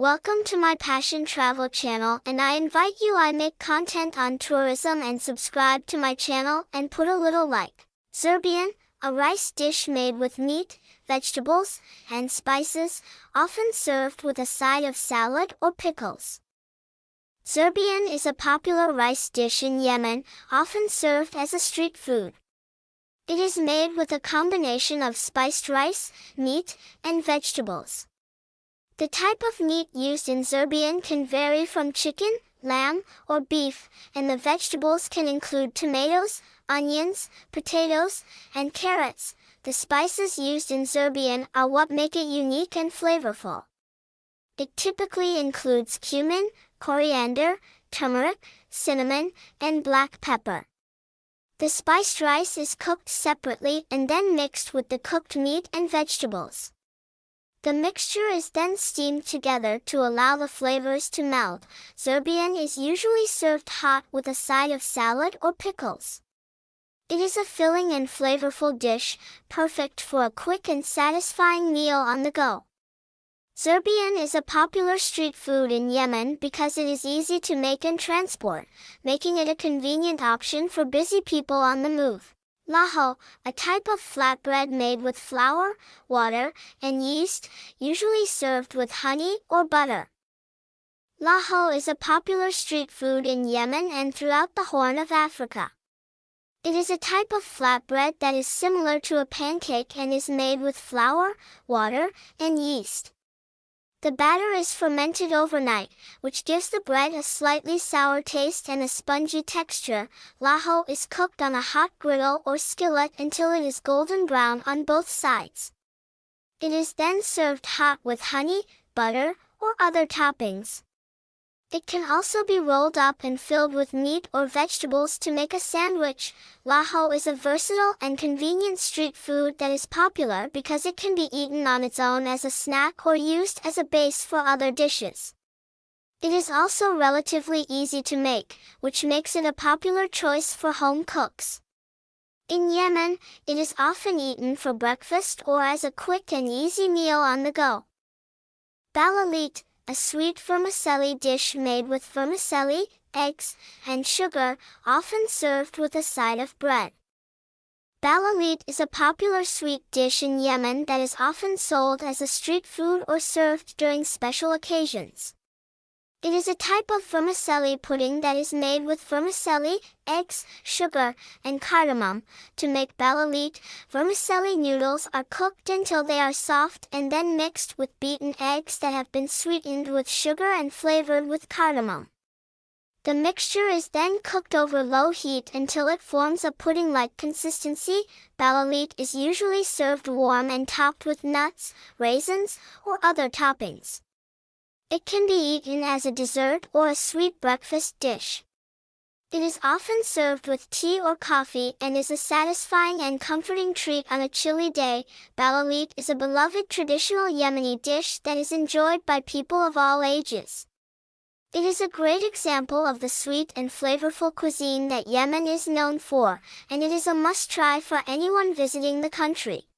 Welcome to my Passion Travel channel and I invite you I make content on tourism and subscribe to my channel and put a little like. Zerbian, a rice dish made with meat, vegetables, and spices, often served with a side of salad or pickles. Zerbian is a popular rice dish in Yemen, often served as a street food. It is made with a combination of spiced rice, meat, and vegetables. The type of meat used in Zerbian can vary from chicken, lamb, or beef, and the vegetables can include tomatoes, onions, potatoes, and carrots. The spices used in Zerbian are what make it unique and flavorful. It typically includes cumin, coriander, turmeric, cinnamon, and black pepper. The spiced rice is cooked separately and then mixed with the cooked meat and vegetables. The mixture is then steamed together to allow the flavors to meld. Zerbian is usually served hot with a side of salad or pickles. It is a filling and flavorful dish, perfect for a quick and satisfying meal on the go. Zerbian is a popular street food in Yemen because it is easy to make and transport, making it a convenient option for busy people on the move. Laho, a type of flatbread made with flour, water, and yeast, usually served with honey or butter. Laho is a popular street food in Yemen and throughout the Horn of Africa. It is a type of flatbread that is similar to a pancake and is made with flour, water, and yeast. The batter is fermented overnight, which gives the bread a slightly sour taste and a spongy texture. Laho is cooked on a hot griddle or skillet until it is golden brown on both sides. It is then served hot with honey, butter, or other toppings. It can also be rolled up and filled with meat or vegetables to make a sandwich. Laho is a versatile and convenient street food that is popular because it can be eaten on its own as a snack or used as a base for other dishes. It is also relatively easy to make, which makes it a popular choice for home cooks. In Yemen, it is often eaten for breakfast or as a quick and easy meal on the go. Balalit, a sweet vermicelli dish made with vermicelli, eggs, and sugar, often served with a side of bread. Balalit is a popular sweet dish in Yemen that is often sold as a street food or served during special occasions. It is a type of vermicelli pudding that is made with vermicelli, eggs, sugar, and cardamom. To make balalit, vermicelli noodles are cooked until they are soft and then mixed with beaten eggs that have been sweetened with sugar and flavored with cardamom. The mixture is then cooked over low heat until it forms a pudding-like consistency. Balalit is usually served warm and topped with nuts, raisins, or other toppings. It can be eaten as a dessert or a sweet breakfast dish. It is often served with tea or coffee and is a satisfying and comforting treat on a chilly day. Balalit is a beloved traditional Yemeni dish that is enjoyed by people of all ages. It is a great example of the sweet and flavorful cuisine that Yemen is known for, and it is a must-try for anyone visiting the country.